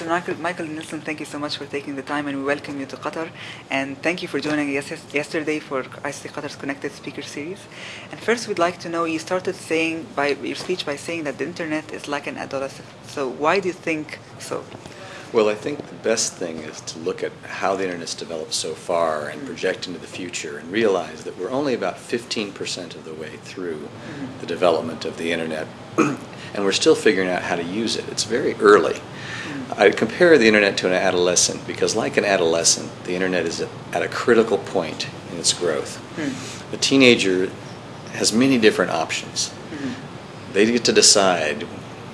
Mr. Michael, Michael Nelson, thank you so much for taking the time and we welcome you to Qatar. And thank you for joining us yesterday for ICT Qatar's Connected Speaker Series. And first, we'd like to know you started saying by your speech by saying that the internet is like an adolescent. So, why do you think so? Well, I think the best thing is to look at how the internet's developed so far and mm-hmm. project into the future and realize that we're only about 15% of the way through the development of the internet and we're still figuring out how to use it. It's very early. Mm-hmm. I compare the internet to an adolescent because, like an adolescent, the internet is at a critical point in its growth. Hmm. A teenager has many different options. Mm-hmm. They get to decide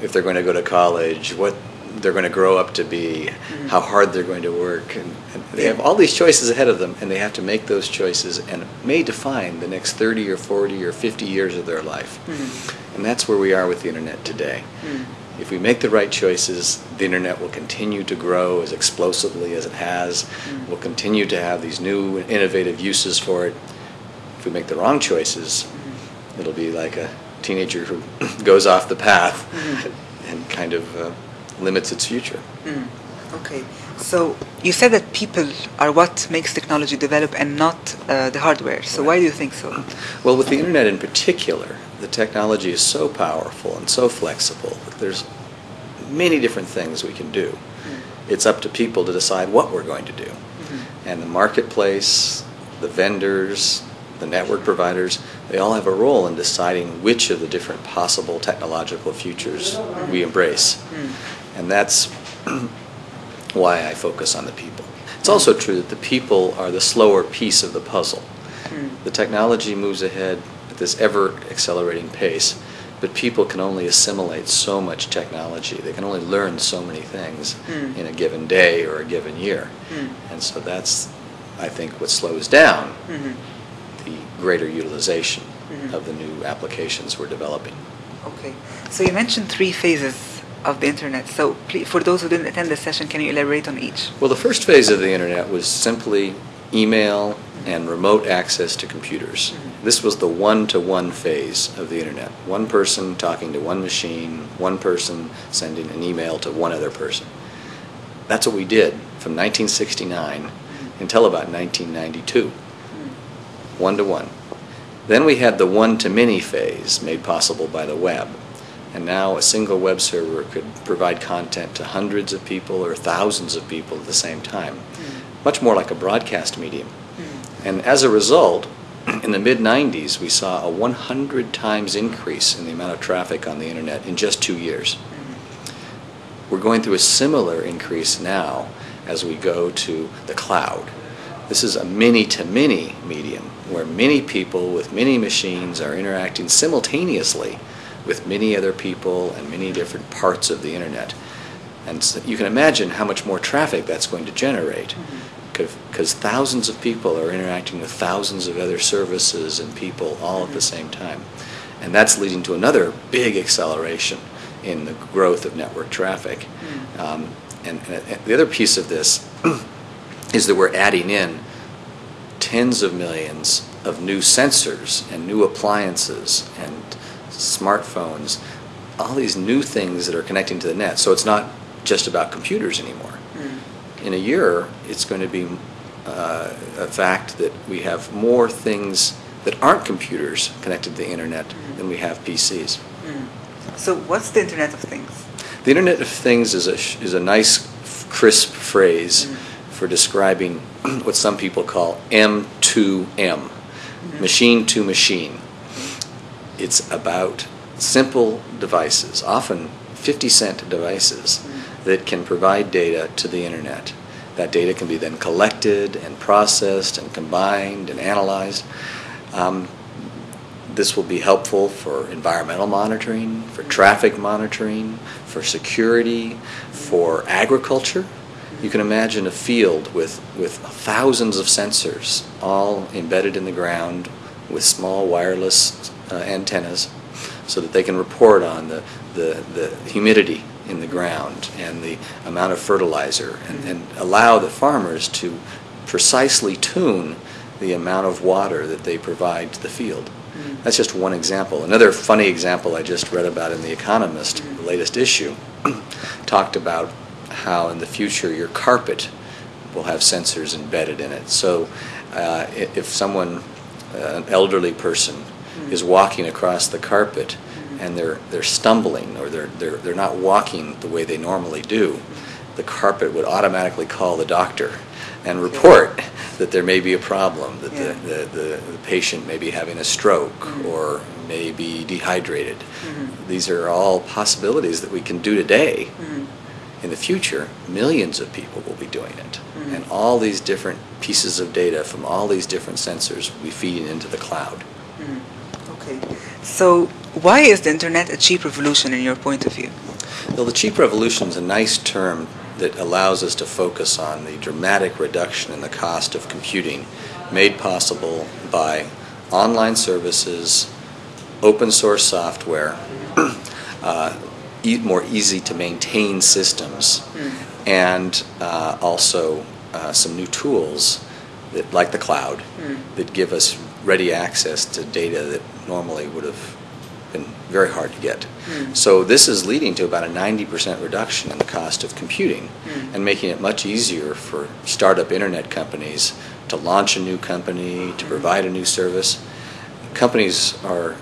if they're going to go to college, what they're going to grow up to be, mm-hmm. how hard they're going to work, and, and they have all these choices ahead of them, and they have to make those choices, and it may define the next 30 or 40 or 50 years of their life. Mm-hmm. And that's where we are with the internet today. Mm. If we make the right choices, the internet will continue to grow as explosively as it has. Mm. We'll continue to have these new innovative uses for it. If we make the wrong choices, mm-hmm. it'll be like a teenager who goes off the path and kind of uh, limits its future. Hmm. Okay, so you said that people are what makes technology develop and not uh, the hardware. So, why do you think so? Well, with the internet in particular, the technology is so powerful and so flexible that there's many different things we can do. Hmm. It's up to people to decide what we're going to do. Hmm. And the marketplace, the vendors, the network providers, they all have a role in deciding which of the different possible technological futures we embrace. And that's why I focus on the people. It's also true that the people are the slower piece of the puzzle. The technology moves ahead at this ever accelerating pace, but people can only assimilate so much technology. They can only learn so many things Mm. in a given day or a given year. Mm. And so that's, I think, what slows down Mhm. the greater utilization Mhm. of the new applications we're developing. Okay, so you mentioned three phases of the internet. So, please, for those who didn't attend the session, can you elaborate on each? Well, the first phase of the internet was simply email and remote access to computers. Mm-hmm. This was the one to one phase of the internet. One person talking to one machine, one person sending an email to one other person. That's what we did from 1969 mm-hmm. until about 1992. Mm-hmm. One to one. Then we had the one to many phase made possible by the web. And now a single web server could provide content to hundreds of people or thousands of people at the same time, hmm. much more like a broadcast medium. Hmm. And as a result, in the mid 90s, we saw a 100 times increase in the amount of traffic on the internet in just two years. Hmm. We're going through a similar increase now as we go to the cloud. This is a many to many medium where many people with many machines are interacting simultaneously with many other people and many different parts of the internet. And so you can imagine how much more traffic that's going to generate mm-hmm. because thousands of people are interacting with thousands of other services and people all at the mm-hmm. same time. And that's leading to another big acceleration in the growth of network traffic. Mm-hmm. Um, and, and, and the other piece of this is that we're adding in tens of millions of new sensors and new appliances and smartphones, all these new things that are connecting to the net. So it's not just about computers anymore. Hmm. In a year, it's going to be uh, a fact that we have more things that aren't computers connected to the internet hmm. than we have PCs. Hmm. So, what's the Internet of Things? The Internet of Things is a, is a nice, crisp phrase for describing what some people call M2M, machine to machine. It's about simple devices, often 50 cent devices, that can provide data to the Internet. That data can be then collected and processed and combined and analyzed. Um, this will be helpful for environmental monitoring, for traffic monitoring, for security, for agriculture. You can imagine a field with, with thousands of sensors all embedded in the ground with small wireless uh, antennas so that they can report on the, the, the humidity in the ground and the amount of fertilizer and, and allow the farmers to precisely tune the amount of water that they provide to the field. That's just one example. Another funny example I just read about in The Economist, the latest issue, talked about how in the future your carpet will have sensors embedded in it. So uh, if someone, an elderly person, is walking across the carpet and they're, they're stumbling or they're, they're, they're not walking the way they normally do, the carpet would automatically call the doctor and report that there may be a problem, that Yeah. the, the, the, the patient may be having a stroke Mhm. or may be dehydrated. Mhm. These are all possibilities that we can do today. Mhm. In the future, millions of people will be doing it. And all these different pieces of data from all these different sensors will be feeding into the cloud. Mhm. Okay. So why is the internet a cheap revolution in your point of view? Well, the cheap revolution is a nice term that allows us to focus on the dramatic reduction in the cost of computing made possible by online services, open source software, uh, e- more easy to maintain systems, Mm. and uh, also uh, some new tools that, like the cloud Mm. that give us ready access to data that normally would have been very hard to get. Mm. So this is leading to about a 90% reduction in the cost of computing Mm. and making it much easier for startup internet companies to launch a new company, to Mm. provide a new service. Companies are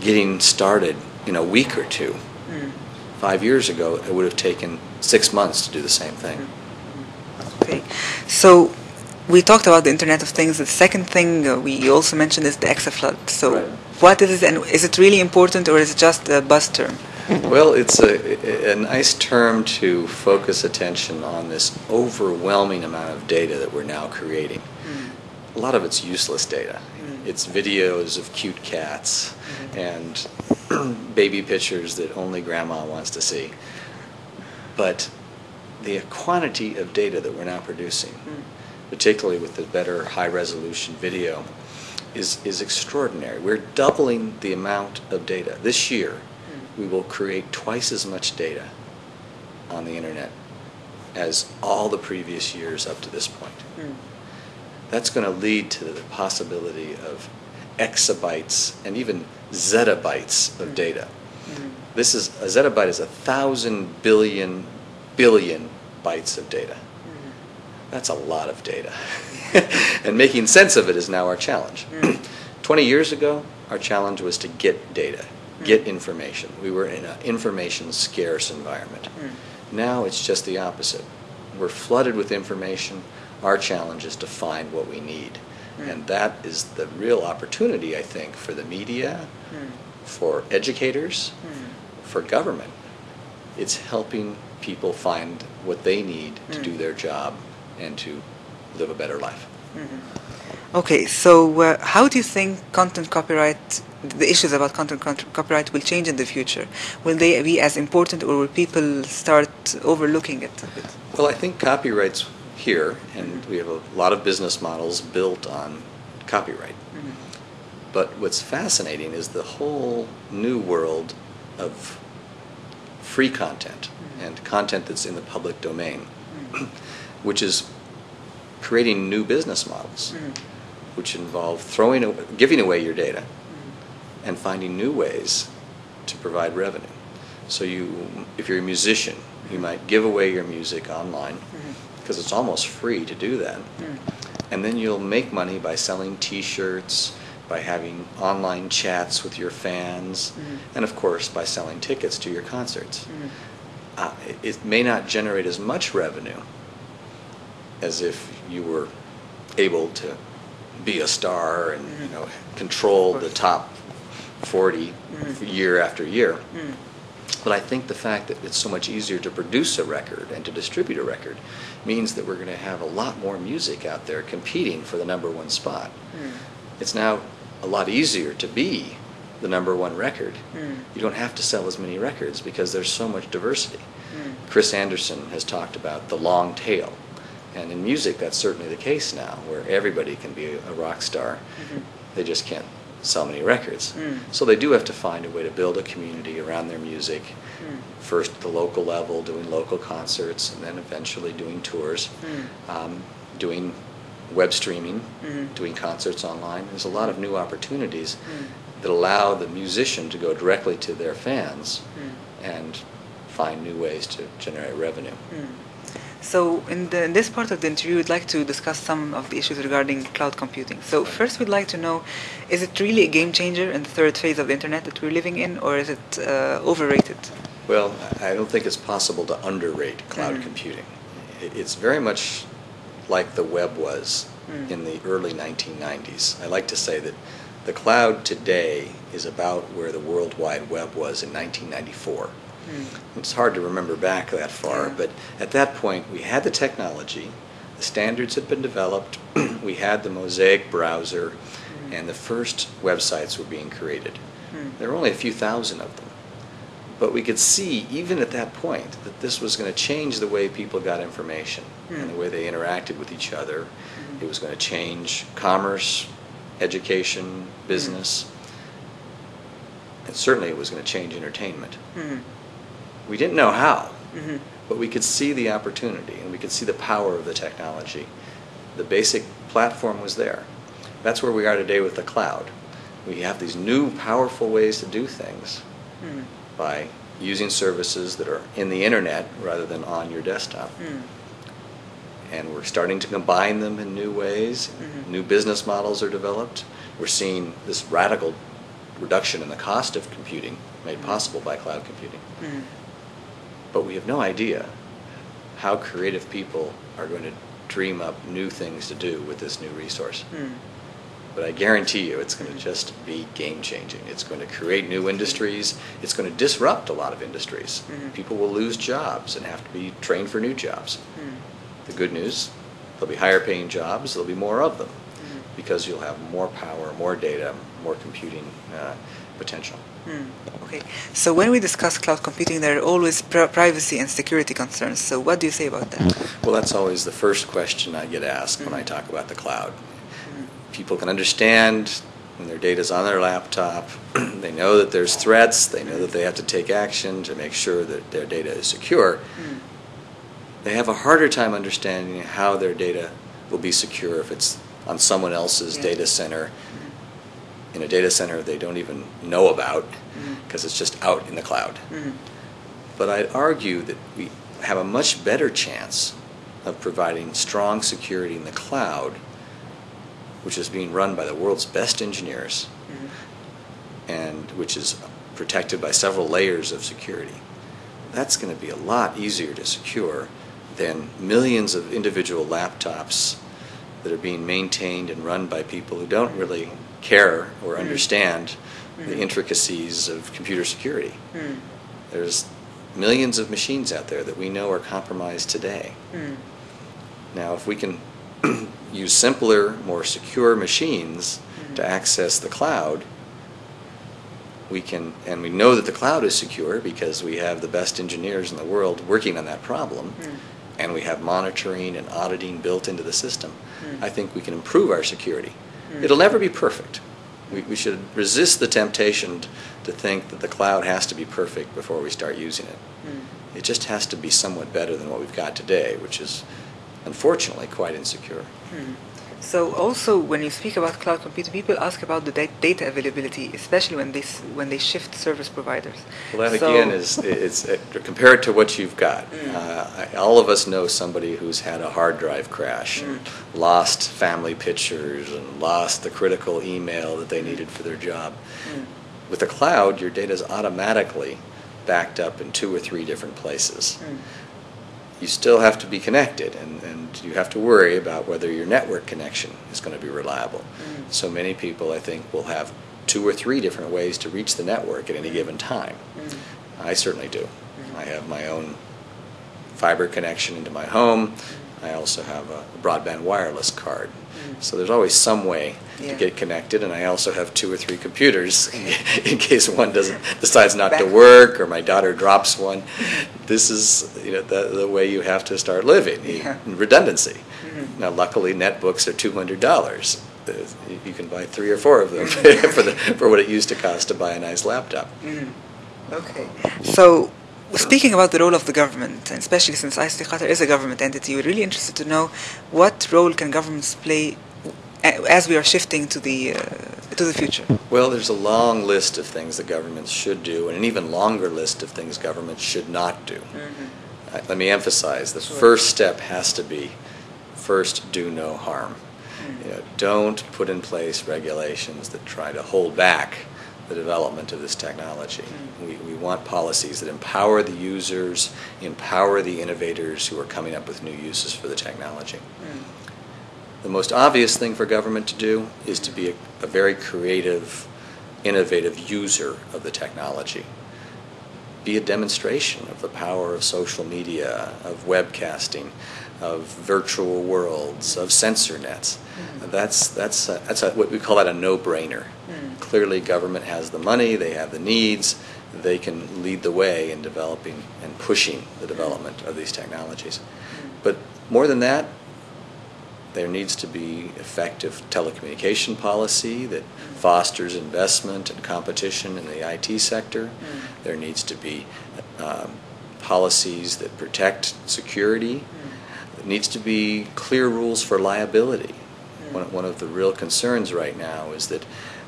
getting started in a week or two. Mm. Five years ago, it would have taken six months to do the same thing. Okay. So we talked about the Internet of Things. The second thing uh, we also mentioned is the exaflood. So Right. what is it and is it really important or is it just a buzz term? Well, it's a, a nice term to focus attention on this overwhelming amount of data that we're now creating. Mm. A lot of it's useless data. Mm. It's videos of cute cats Mhm. and baby pictures that only grandma wants to see. But the quantity of data that we're now producing, Mm. particularly with the better high resolution video, is, is extraordinary. We're doubling the amount of data. This year, Mm. we will create twice as much data on the internet as all the previous years up to this point. Mm. That's going to lead to the possibility of exabytes and even zettabytes of Mm. data. Mm. This is a zettabyte is a thousand billion billion bytes of data. Mm. That's a lot of data. and making sense of it is now our challenge. Mm. 20 years ago, our challenge was to get data, get Mm. information. We were in an information scarce environment. Mm. Now it's just the opposite. We're flooded with information. Our challenge is to find what we need. Mm. And that is the real opportunity, I think, for the media, Mm. for educators, for government. It's helping people find what they need to Mm. do their job and to live a better life. Mhm. Okay, so uh, how do you think content copyright, the issues about content copyright will change in the future? Will they be as important or will people start overlooking it a bit? Well, I think copyright's here, and we have a lot of business models built on copyright. Mhm. But what's fascinating is the whole new world of free content and content that's in the public domain, which is creating new business models, which involve throwing, giving away your data and finding new ways to provide revenue. So you, if you're a musician, you might give away your music online because it's almost free to do that. And then you'll make money by selling T-shirts, by having online chats with your fans, Mhm. and of course by selling tickets to your concerts. Mm. Uh, it, may not generate as much revenue as if you were able to be a star and you Mhm. know control the top 40 Mhm. year after year. Mm. But I think the fact that it's so much easier to produce a record and to distribute a record means that we're going to have a lot more music out there competing for the number one spot. Mm. It's now a lot easier to be the number one record. Mm. You don't have to sell as many records because there's so much diversity. Mm. Chris Anderson has talked about the long tail. And in music, that's certainly the case now, where everybody can be a rock star. Mhm. They just can't sell many records. Mm. So they do have to find a way to build a community around their music. Mm. First at the local level, doing local concerts, and then eventually doing tours, Mm. um, doing web streaming, Mhm. doing concerts online. There's a lot of new opportunities Mm. that allow the musician to go directly to their fans Mm. and find new ways to generate revenue. Mm. So in, the, in, this part of the interview, we'd like to discuss some of the issues regarding cloud computing. So first, we'd like to know, is it really a game changer in the third phase of the internet that we're living in, or is it uh, overrated? Well, I don't think it's possible to underrate cloud mm. computing. It's very much like the web was mm. in the early 1990s. I like to say that the cloud today is about where the World Wide Web was in 1994. Mm. It's hard to remember back that far, yeah. but at that point we had the technology, the standards had been developed, we had the Mosaic browser, mm. and the first websites were being created. Mm. There were only a few thousand of them. But we could see, even at that point, that this was going to change the way people got information and the way they interacted with each other. It was going to change commerce, education, business. And certainly it was going to change entertainment. Mm-hmm. We didn't know how, mm-hmm. but we could see the opportunity and we could see the power of the technology. The basic platform was there. That's where we are today with the cloud. We have these new powerful ways to do things mm. By using services that are in the internet rather than on your desktop. Mm. And we're starting to combine them in new ways. Mm-hmm. New business models are developed. We're seeing this radical reduction in the cost of computing made mm. possible by cloud computing. Mm but we have no idea how creative people are going to dream up new things to do with this new resource. Mm. But I guarantee you it's going to just be game changing. It's going to create new industries. It's going to disrupt a lot of industries. Mm-hmm. People will lose jobs and have to be trained for new jobs. Mm. The good news there'll be higher paying jobs, there'll be more of them mm-hmm. because you'll have more power, more data, more computing uh, potential. Hmm. Okay. So when we discuss cloud computing, there are always pr- privacy and security concerns. So what do you say about that? Well, that's always the first question I get asked when I hmm. talk about the cloud. People can understand when their data is on their laptop. they know that there's threats. They know that they have to take action to make sure that their data is secure. Mm. They have a harder time understanding how their data will be secure if it's on someone else's yeah. data center in a data center they don't even know about because mm-hmm. it's just out in the cloud. Mm-hmm. But I'd argue that we have a much better chance of providing strong security in the cloud, which is being run by the world's best engineers mm-hmm. and which is protected by several layers of security. That's going to be a lot easier to secure than millions of individual laptops that are being maintained and run by people who don't really care or mm. understand mm. the intricacies of computer security. Mm. There's millions of machines out there that we know are compromised today. Mm. Now, if we can use simpler, more secure machines mm. to access the cloud, we can, and we know that the cloud is secure because we have the best engineers in the world working on that problem, mm. and we have monitoring and auditing built into the system. I think we can improve our security. Mm. It'll never be perfect. We, we should resist the temptation to think that the cloud has to be perfect before we start using it. Mm. It just has to be somewhat better than what we've got today, which is unfortunately quite insecure. Mm. So also, when you speak about cloud computing, people ask about the data availability, especially when they when they shift service providers. Well, that so again is it's uh, compared to what you've got. Mm. Uh, all of us know somebody who's had a hard drive crash, mm. lost family pictures, and lost the critical email that they needed for their job. Mm. With the cloud, your data is automatically backed up in two or three different places. Mm you still have to be connected and, and you have to worry about whether your network connection is going to be reliable. Mm. So many people, I think, will have two or three different ways to reach the network at any mm. given time. Mm. I certainly do. Mm-hmm. I have my own fiber connection into my home. I also have a broadband wireless card. Mm. So there's always some way yeah. to get connected, and I also have two or three computers in case one doesn't decides not to work or my daughter drops one. This is you know the, the way you have to start living. Yeah. Redundancy. Mm-hmm. Now, luckily, netbooks are two hundred dollars. You can buy three or four of them for the for what it used to cost to buy a nice laptop. Mm. Okay, so speaking about the role of the government, and especially since ICT Qatar is a government entity, we're really interested to know what role can governments play as we are shifting to the uh, to the future? Well, there's a long list of things that governments should do, and an even longer list of things governments should not do. Uh, let me emphasize the Sure. first step has to be first, do no harm. You know, don't put in place regulations that try to hold back the development of this technology. We, we want policies that empower the users, empower the innovators who are coming up with new uses for the technology. The most obvious thing for government to do is to be a, a very creative, innovative user of the technology. Be a demonstration of the power of social media, of webcasting, of virtual worlds, of sensor nets. That's, that's, a, that's a, what we call that a no-brainer. Mm. Clearly, government has the money, they have the needs, they can lead the way in developing and pushing the development of these technologies. But more than that, there needs to be effective telecommunication policy that fosters investment and competition in the IT sector. Mm. There needs to be um, policies that protect security. There needs to be clear rules for liability. One, one of the real concerns right now is that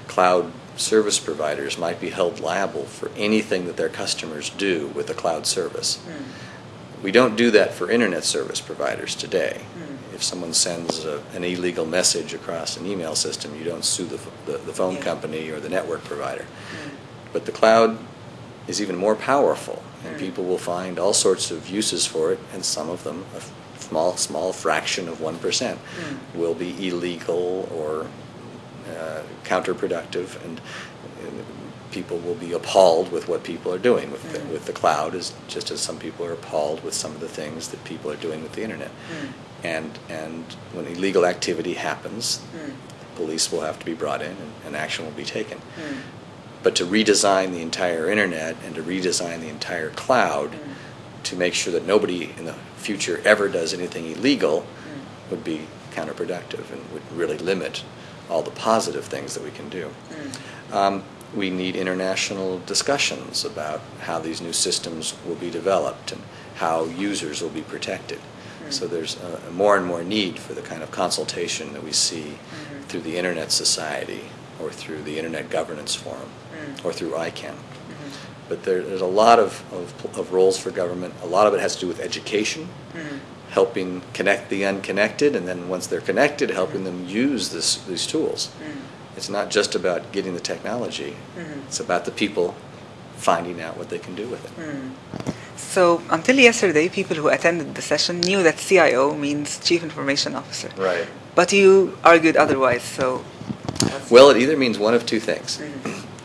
cloud service providers might be held liable for anything that their customers do with a cloud service. Mm. We don't do that for internet service providers today. Mm. If someone sends a, an illegal message across an email system, you don't sue the, the, the phone Yeah. company or the network provider. Mm. But the cloud is even more powerful, and Mm. people will find all sorts of uses for it, and some of them, small, small fraction of 1%, Mm. will be illegal or uh, counterproductive, and people will be appalled with what people are doing with, the, Mm. with the cloud, as, just as some people are appalled with some of the things that people are doing with the internet. Mm. And, and when illegal activity happens, Mm. police will have to be brought in and, and action will be taken. Mm. But to redesign the entire internet and to redesign the entire cloud Mm. To make sure that nobody in the future ever does anything illegal Mm. would be counterproductive and would really limit all the positive things that we can do. Mm. Um, we need international discussions about how these new systems will be developed and how users will be protected. Mm. So there's more and more need for the kind of consultation that we see Mhm. through the Internet Society or through the Internet Governance Forum Mm. or through ICANN. But there, there's a lot of, of, of roles for government. A lot of it has to do with education, Mm. helping connect the unconnected, and then once they're connected, helping them use this, these tools. Mm. It's not just about getting the technology. Mhm. It's about the people finding out what they can do with it. Mm. So until yesterday, people who attended the session knew that CIO means Chief Information Officer. Right. But you argued otherwise. So. Well, it either means one of two things.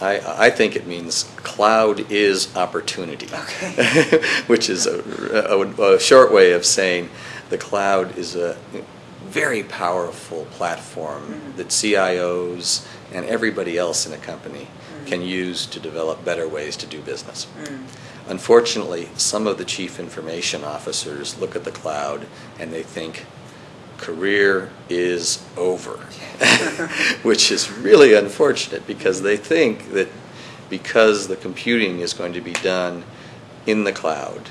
I, I think it means cloud is opportunity, Okay. which is a, a, a short way of saying the cloud is a very powerful platform Mhm. that CIOs and everybody else in a company Mhm. can use to develop better ways to do business. Mm. Unfortunately, some of the chief information officers look at the cloud and they think career is over, which is really unfortunate because they think that because the computing is going to be done in the cloud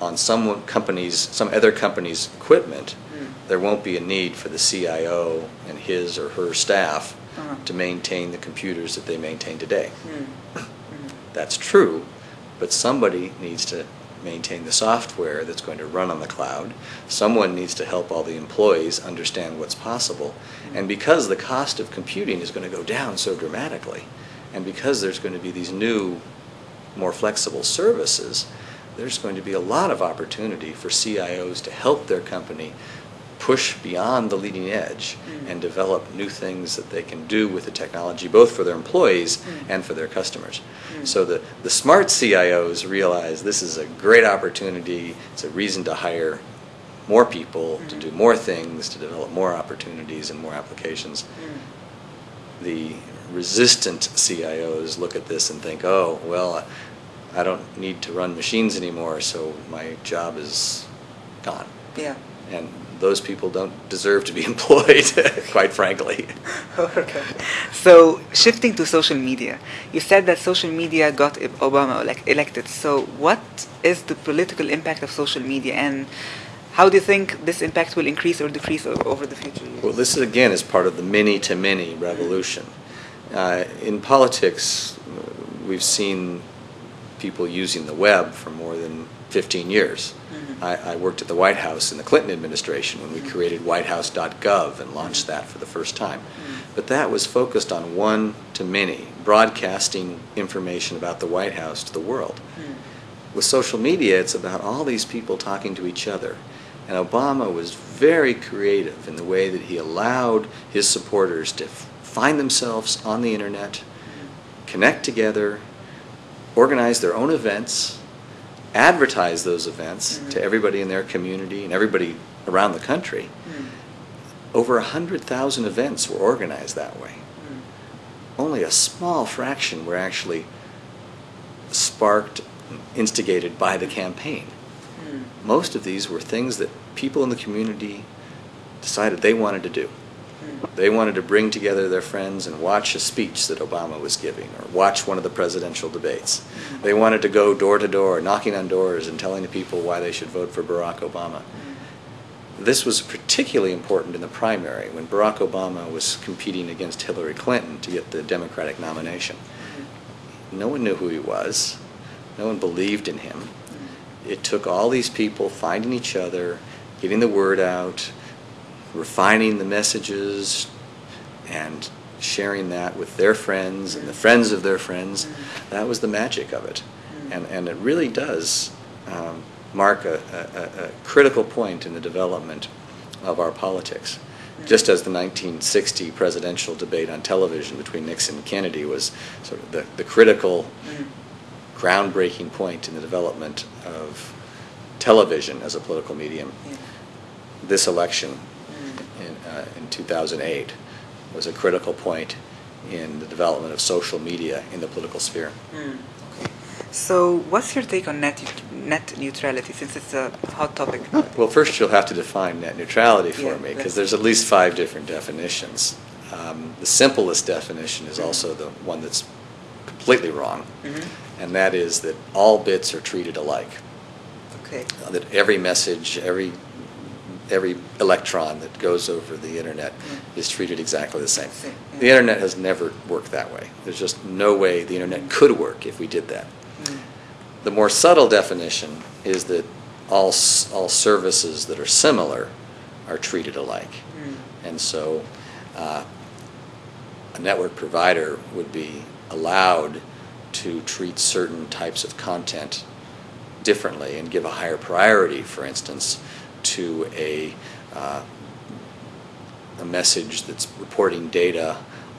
on some company's, some other company's equipment, Mm. there won't be a need for the CIO and his or her staff Uh-huh. to maintain the computers that they maintain today. Mm. Mm. That's true, but somebody needs to maintain the software that's going to run on the cloud. Someone needs to help all the employees understand what's possible. And because the cost of computing is going to go down so dramatically, and because there's going to be these new, more flexible services, there's going to be a lot of opportunity for CIOs to help their company push beyond the leading edge Mm. and develop new things that they can do with the technology, both for their employees Mm. and for their customers. Mm. So the, the smart CIOs realize this is a great opportunity, it's a reason to hire more people, to Mhm. do more things, to develop more opportunities and more applications. Mm. The resistant CIOs look at this and think, oh, well, I don't need to run machines anymore, so my job is gone. Yeah. And those people don't deserve to be employed, quite frankly. okay. So shifting to social media, you said that social media got Obama elec- elected. So what is the political impact of social media, and how do you think this impact will increase or decrease over the future years? Well, this is, again is part of the many to many revolution. Uh, in politics, we've seen people using the web for more than 15 years. Mhm. I, I worked at the White House in the Clinton administration when we created whitehouse.gov and launched that for the first time. Mhm. But that was focused on one to many, broadcasting information about the White House to the world. Mm. With social media, it's about all these people talking to each other. And Obama was very creative in the way that he allowed his supporters to f- find themselves on the internet, connect together, organize their own events, advertise those events Mhm. to everybody in their community and everybody around the country. Mm. Over 100,000 events were organized that way. Mm. Only a small fraction were actually sparked, instigated by the campaign. Mm. Most of these were things that people in the community decided they wanted to do. They wanted to bring together their friends and watch a speech that Obama was giving or watch one of the presidential debates. They wanted to go door to door, knocking on doors and telling the people why they should vote for Barack Obama. This was particularly important in the primary when Barack Obama was competing against Hillary Clinton to get the Democratic nomination. No one knew who he was. No one believed in him. It took all these people finding each other, getting the word out, refining the messages, and sharing that with their friends and the friends of their friends. That was the magic of it. And, and it really does um, mark a, a, a critical point in the development of our politics. Just as the 1960 presidential debate on television between Nixon and Kennedy was sort of the, the critical groundbreaking point in the development of television as a political medium. This election. In, uh, in 2008 was a critical point in the development of social media in the political sphere. Mm. Okay. So, what's your take on net net neutrality, since it's a hot topic? Well, first you'll have to define net neutrality for Yeah, me because there's at least five different definitions. Um, the simplest definition is also the one that's completely wrong, Mhm. and that is that all bits are treated alike. Okay. Uh, that every message, every every electron that goes over the internet is treated exactly the same. The internet has never worked that way. There's just no way the internet could work if we did that. Mm. The more subtle definition is that all all services that are similar are treated alike, Mm. and so uh, a network provider would be allowed to treat certain types of content differently and give a higher priority, for instance, to a uh, a message that's reporting data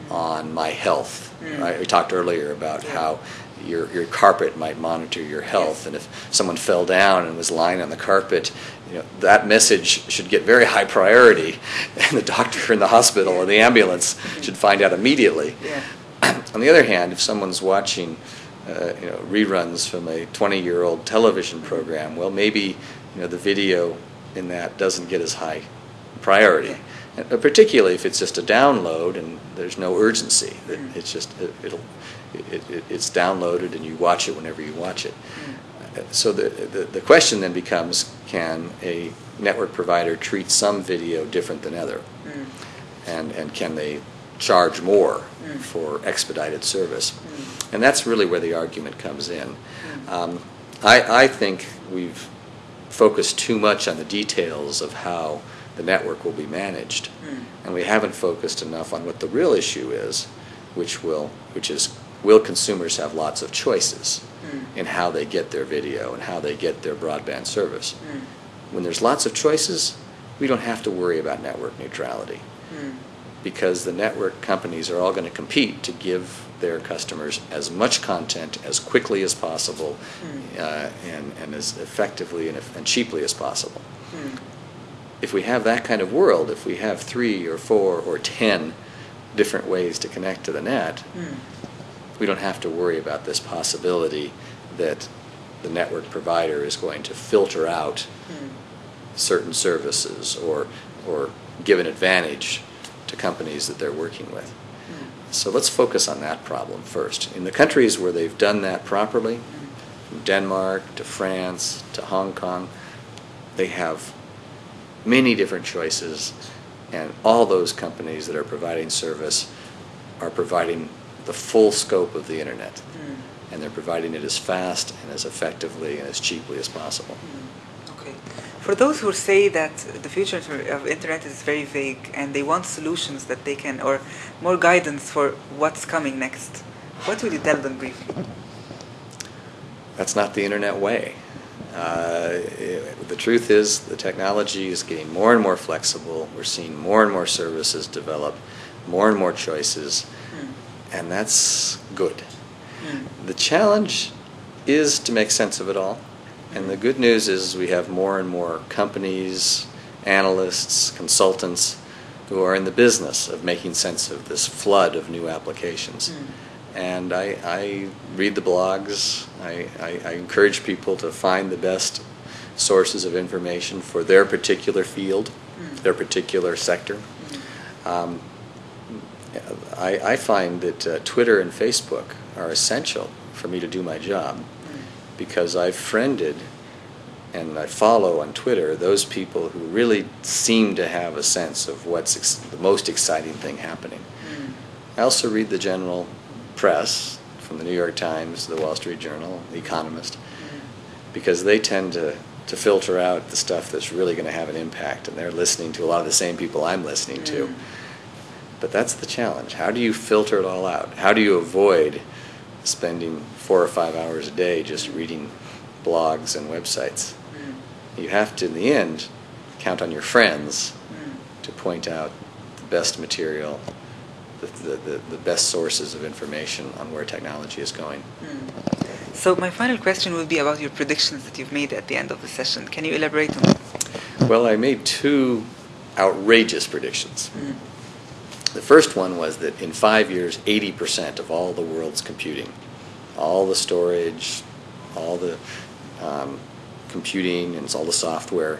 on my health. Mm. Right? We talked earlier about Yeah. how your your carpet might monitor your health, Yes. and if someone fell down and was lying on the carpet, you know that message should get very high priority, and the doctor in the hospital or the ambulance Mhm. should find out immediately. Yeah. On the other hand, if someone's watching, uh, you know, reruns from a 20-year-old television program, well, maybe you know the video in that doesn't get as high priority, and, uh, particularly if it's just a download and there's no urgency. That Mm. It's just it, it'll it, it, it's downloaded and you watch it whenever you watch it. Mm. Uh, So the, the the question then becomes: Can a network provider treat some video different than other? Mm. and, and can they charge more Mm. for expedited service? Mm. And that's really where the argument comes in. Mm. Um, I, I think we've focused too much on the details of how the network will be managed, Mm. and we haven't focused enough on what the real issue is, which will, which is, will consumers have lots of choices Mm. in how they get their video and how they get their broadband service? Mm. When there's lots of choices, we don't have to worry about network neutrality Mm. because the network companies are all going to compete to give their customers as much content as quickly as possible Mm. uh, and, and as effectively and, and cheaply as possible. Mm. If we have that kind of world, if we have three or four or ten different ways to connect to the net, Mm. we don't have to worry about this possibility that the network provider is going to filter out Mm. certain services or, or give an advantage to companies that they're working with. So let's focus on that problem first. In the countries where they've done that properly, from Denmark to France to Hong Kong, they have many different choices, and all those companies that are providing service are providing the full scope of the internet. Mm. And they're providing it as fast and as effectively and as cheaply as possible. Mm. For those who say that the future of internet is very vague and they want solutions that they can, or more guidance for what's coming next, what would you tell them briefly? That's not the internet way. Uh, it, the truth is, the technology is getting more and more flexible. We're seeing more and more services develop, more and more choices, mm. and that's good. Mm. The challenge is to make sense of it all. And the good news is we have more and more companies, analysts, consultants who are in the business of making sense of this flood of new applications. Mm. And I, I, read the blogs. I, I, I, encourage people to find the best sources of information for their particular field, mm. their particular sector. Mm. Um, I, I, find that uh, Twitter and Facebook are essential for me to do my job because I've friended and I follow on Twitter those people who really seem to have a sense of what's ex- the most exciting thing happening. Mm. I also read the general press from the New York Times, the Wall Street Journal, the Economist, mm. because they tend to, to filter out the stuff that's really going to have an impact, and they're listening to a lot of the same people I'm listening mm. to. But that's the challenge. How do you filter it all out? How do you avoid spending four or five hours a day just reading blogs and websites. Mm. You have to, in the end, count on your friends mm. to point out the best material, the, the, the, the, best sources of information on where technology is going. Mm. So my final question will be about your predictions that you've made at the end of the session. Can you elaborate on them? Well, I made two outrageous predictions. The first one was that in five years, 80% of all the world's computing, all the storage, all the um, computing, and all the software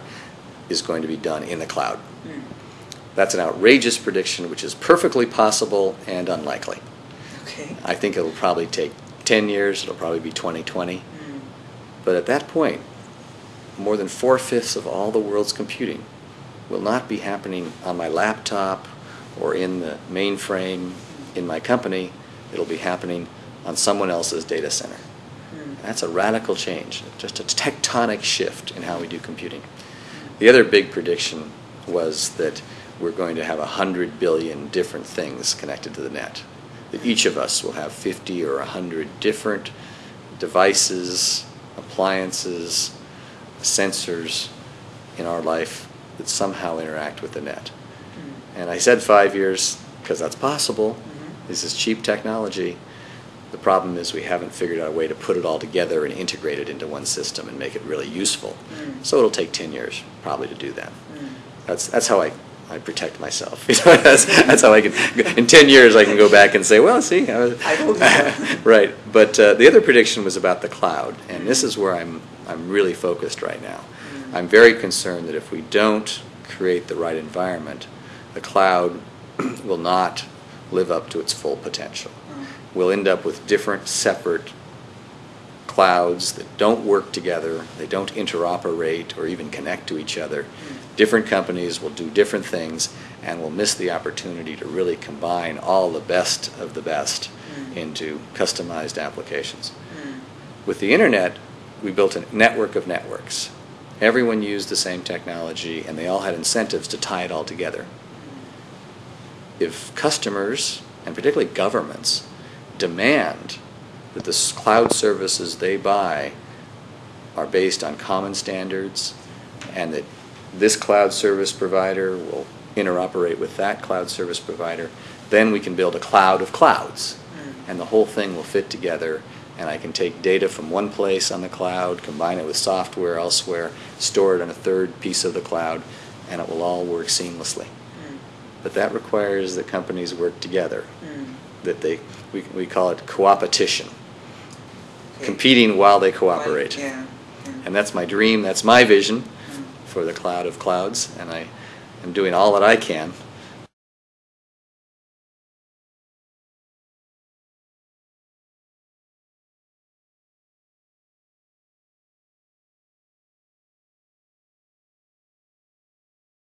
is going to be done in the cloud. Mm. That's an outrageous prediction, which is perfectly possible and unlikely. Okay. I think it'll probably take 10 years, it'll probably be 2020. Mm. But at that point, more than four fifths of all the world's computing will not be happening on my laptop or in the mainframe in my company, it'll be happening on someone else's data center. Mm. That's a radical change, just a tectonic shift in how we do computing. The other big prediction was that we're going to have 100 billion different things connected to the net. That each of us will have 50 or 100 different devices, appliances, sensors in our life that somehow interact with the net. And I said five years because that's possible. Mm-hmm. This is cheap technology. The problem is we haven't figured out a way to put it all together and integrate it into one system and make it really useful. Mm. So it'll take 10 years probably to do that. Mm. That's, that's how I, I protect myself. that's, that's how I can, in 10 years I can go back and say, well, see. I, was, right. But uh, the other prediction was about the cloud. And this is where I'm, I'm really focused right now. Mm. I'm very concerned that if we don't create the right environment, the cloud will not live up to its full potential. We'll end up with different separate clouds that don't work together, they don't interoperate or even connect to each other. Different companies will do different things and will miss the opportunity to really combine all the best of the best into customized applications. With the internet, we built a network of networks. Everyone used the same technology and they all had incentives to tie it all together if customers, and particularly governments, demand that the cloud services they buy are based on common standards and that this cloud service provider will interoperate with that cloud service provider, then we can build a cloud of clouds. Mm. And the whole thing will fit together and I can take data from one place on the cloud, combine it with software elsewhere, store it on a third piece of the cloud, and it will all work seamlessly. But that requires that companies work together. Mm. That they, we, we call it coopetition. Okay. Competing while they cooperate. Yeah. yeah. And that's my dream, that's my vision mm. for the cloud of clouds. And I am doing all that I can